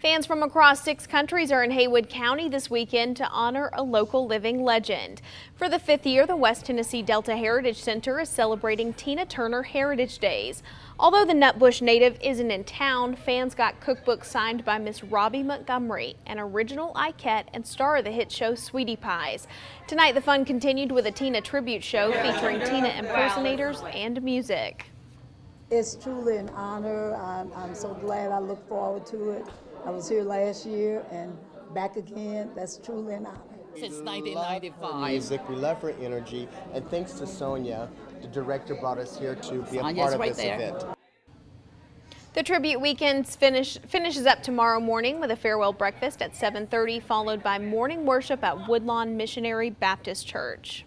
Fans from across six countries are in Haywood County this weekend to honor a local living legend. For the fifth year, the West Tennessee Delta Heritage Center is celebrating Tina Turner Heritage Days. Although the Nutbush native isn't in town, fans got cookbooks signed by Miss Robbie Montgomery, an original Ikette and star of the hit show Sweetie Pies. Tonight, the fun continued with a Tina tribute show featuring Tina impersonators and music. It's truly an honor. I'm, I'm so glad I look forward to it. I was here last year and back again. That's truly an honor. Since We love her 1995. music, we love her energy, and thanks to Sonia, the director brought us here to be a Sonia's part of right this there. event. The tribute weekends finish, finishes up tomorrow morning with a farewell breakfast at 7:30, followed by morning worship at Woodlawn Missionary Baptist Church.